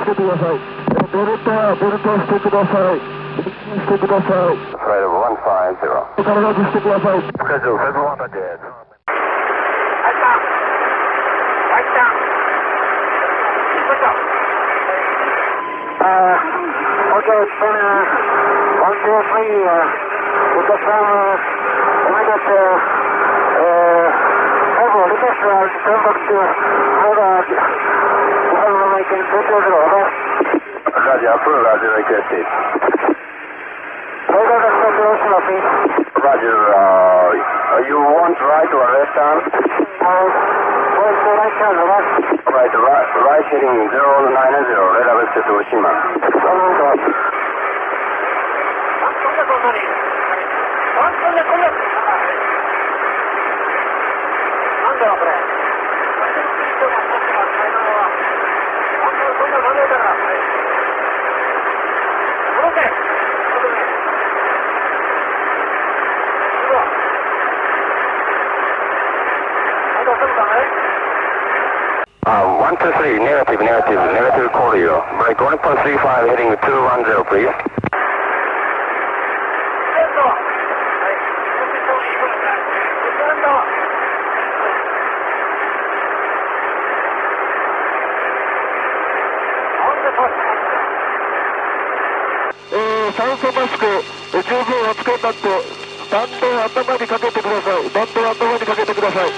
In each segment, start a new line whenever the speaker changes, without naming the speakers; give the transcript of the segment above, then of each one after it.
つけてく
ださい。ベルトはベルトしてください。してください。体にしてください。
Okay, it's been uh, one, two, three. Uh, we just uh, we got uh, uh, several. This is uh, Stenbock's uh, mother. Hurricane Purple over to Oval.
Roger, approve, roger, requested.
Hold over circulation, please.
Roger, uh, you want right or left arm?
Uh, well, right turn, the
Right, right, right heading 090, red above Tsushima. Hello,
God. Come on, come on, come on.
Uh, 123, negative, negative, negative corridor. Break 1.35 heading 210, please.
手錠を扱いになって弾道頭にかけてください弾道頭にかけてください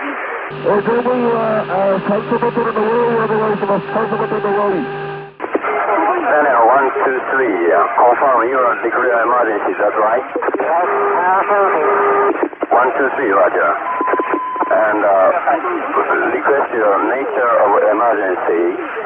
え乗務員は酸素ボトルの用意をお願いします酸素ボトルの用意
Two, three, uh, confirm you are declared emergency, is that right?
Yes, One,
two, three, roger. And uh, request your nature of emergency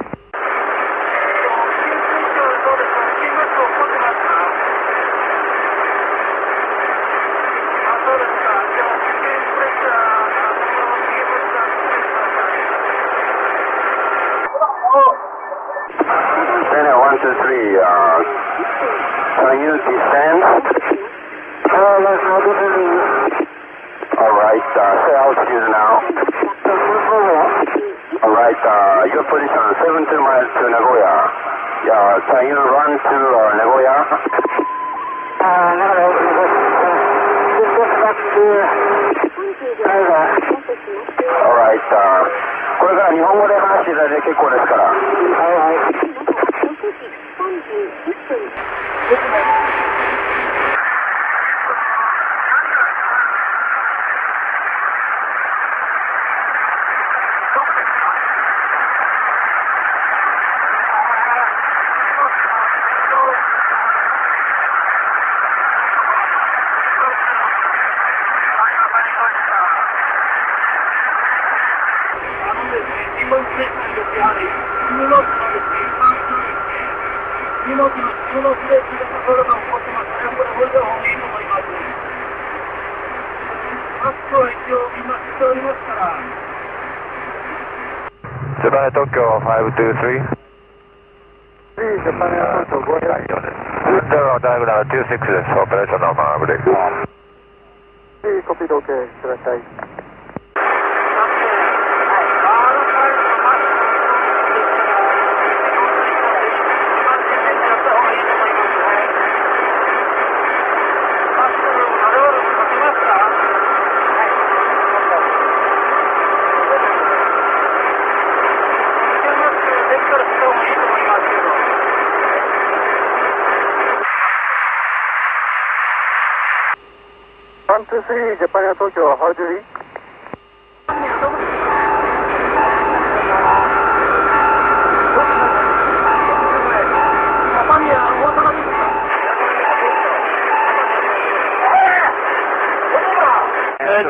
uh, your position 17 miles to Nagoya.
Yeah, can you run to uh, Nagoya? Uh, no, no, no, just, just back to Nagoya. Alright, uh, これから
日本語で話していただいて結構ですから。はいはい。そのスレッところが起こってます
ね。これ、方がいい
と思いま
す。クは一応し
ておりますから。
ジャパネ東京523。
ジャパネア
ナウン3です。ダイグナ26です。オペレ
ーションのマー
ブレイク。
コピーで OK、ください。Eh, eh. 3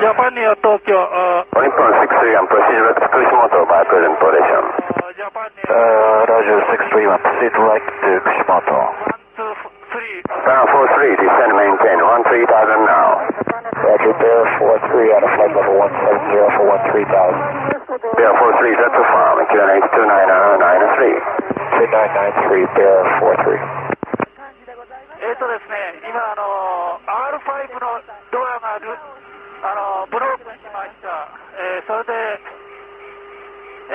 ジャパニア東京、
How do you reach? Japan Air Tokyo.
Uh, Nippon 631, proceed with Kushimoto by present position.
Uh, Japan Air...
Uh, Roger 631, proceed right to Kushimoto.
1, 2, 3.
Down 43, descend maintain, one 13000 now. 43 0 f 13000. 43, t f r m q n 29993. 2993, b 43.
えっとですね、今あの R5 のドアがブロークしました。えそれで、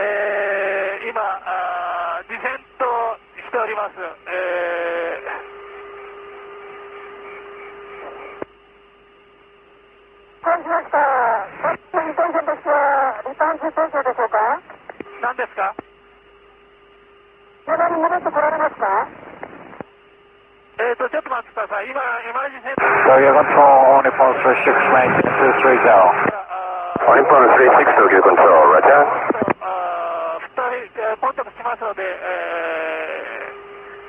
え今あディフェントしております。
火災庁でしょうか
何ですか
車に戻ってこられますか
えっ、ー、と、ちょっと待ってください。今、エマージェンシー。ダイコント
ロール、オニポン
3699230。
オニポン3699230、ラ
ジャー。2人、コンタクトしますので、え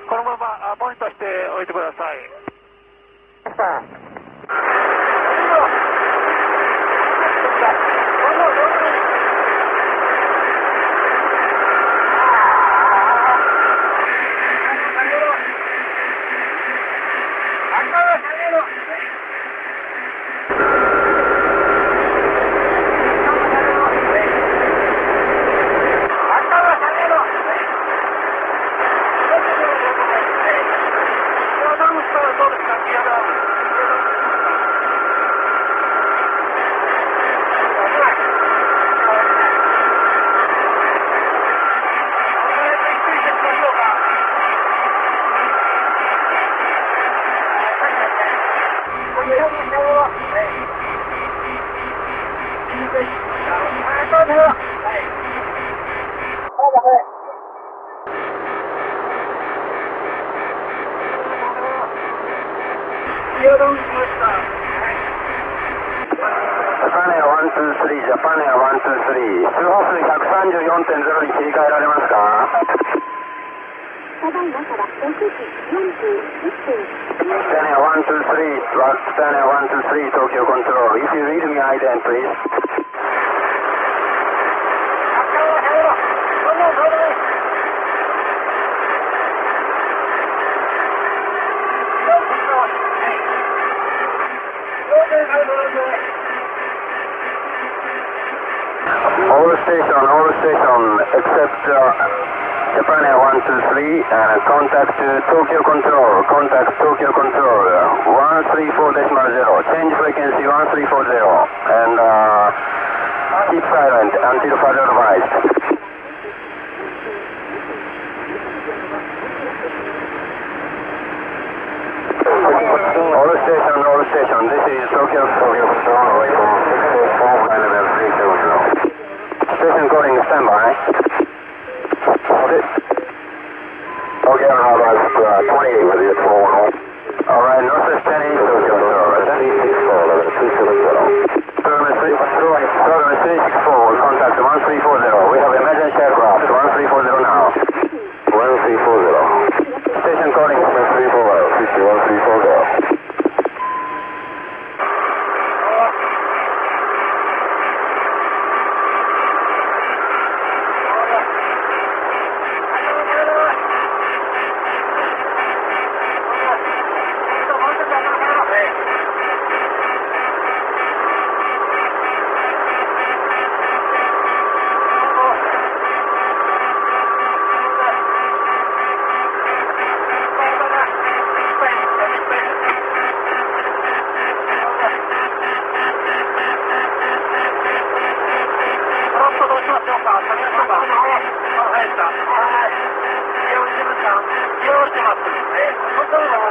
ー、このまま、モニターしておいてください。
Astana 123, Tokyo Control. If you read me, ident, please. All station, all station, except uh, Japan Air 123, and contact to Tokyo Control, contact Tokyo Control, 134.0, change frequency one three four zero. and uh, keep silent until further advice.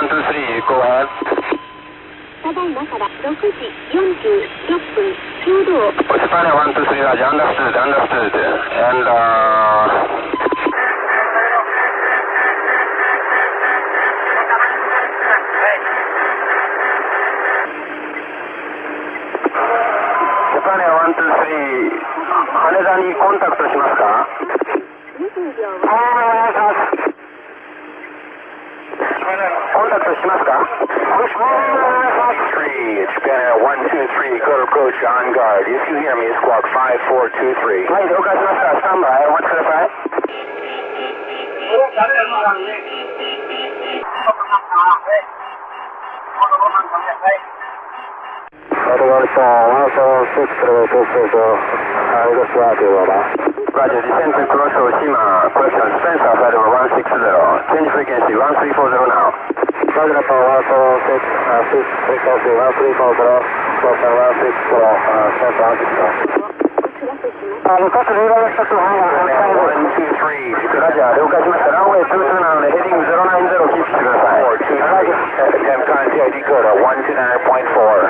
1, 2, 3, go ahead.
ただいまから6時46分、中道。
Espana 1, 2, 3, Raj, understood, understood. And, uh... Espana 1, 2, 3、羽田にコンタクトしますか
?20 秒。
お願いします。お待たせしますか Push move three. It's been one two three. Good approach on guard. If you hear me, squawk five four two three. はい、了解しました。スタンバイ、お待ちください。あり
がとうございま
した。
Roger, descend to cross Oshima, question Spence outside of 160, change frequency 1340 now. Roger, Apollo 146, uh, shift frequency 1340, cross 160, uh,
Spence 160. 向
かってレーダーの近くの方に向かいます。ラジャー、了解しました。ランウェイ22なので、ヘディング090キープしてください。ラジャー、
FM 関係 D コード129.4。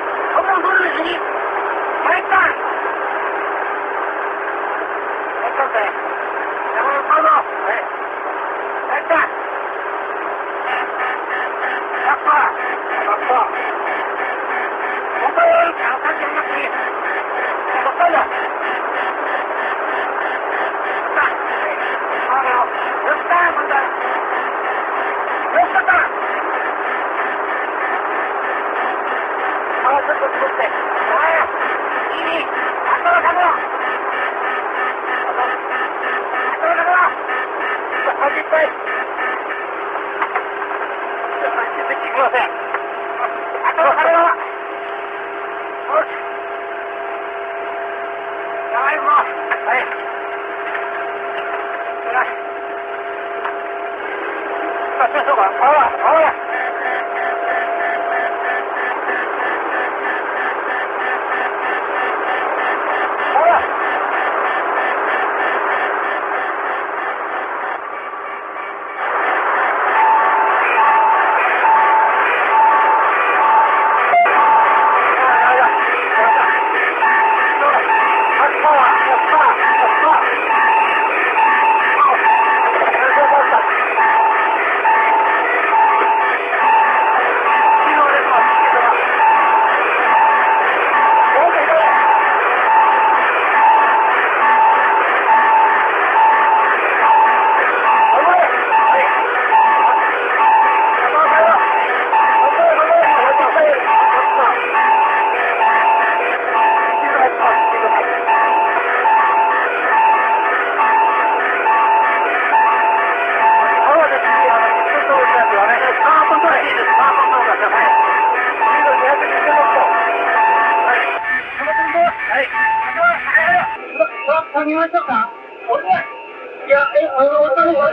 ない。好了，好。来一个，来。来。把这个了。飲みま
しょうか。おいや、え、あの、
お
おおおおお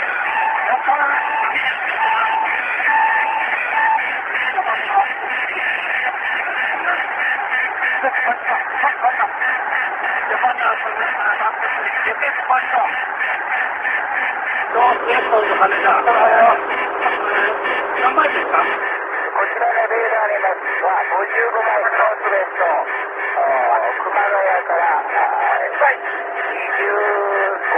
こちらのレーダーにますは55番ノースウェット熊谷から、はい、20。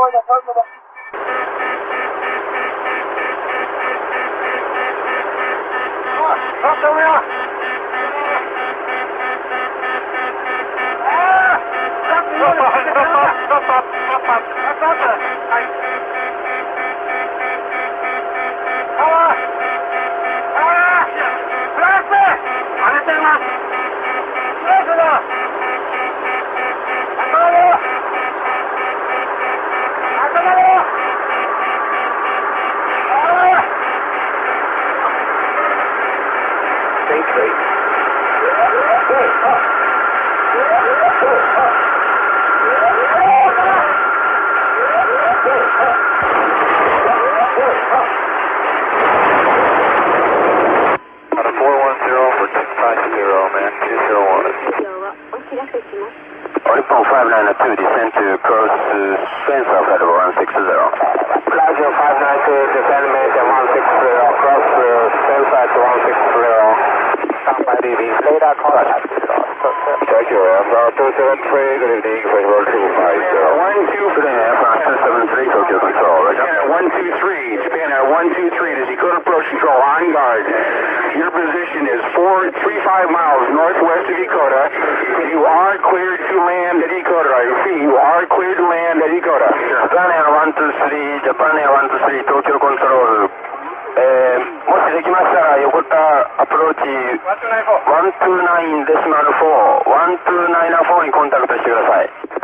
vaya solo. ¡No, no, no! ¡Ah! ¡No, no, no, no, no, no, no, no! あれてます。
Dispatch 160, standby DB. Radar contact. Check your aircraft 273, good evening, Fishbowl 250. 123, aircraft 273, Tokyo Control. Roger. 123, Japan Air 1-2-3, to Dakota Approach Control, on guard. Your position is 4-3-5 miles northwest of Dakota. You are cleared to land at Dakota. I see you are cleared to land at Dakota. Japan Air 1-2-3, Japan Air 1-2-3, Tokyo Control. えー、もしできましたら横田アプローチ129デシマル41294にコンタクトしてください